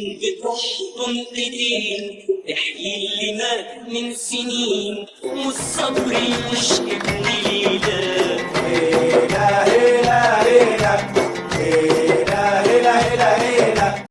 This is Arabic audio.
بتروح تنقدين تحيي اللي مات من سنين. والصبر مش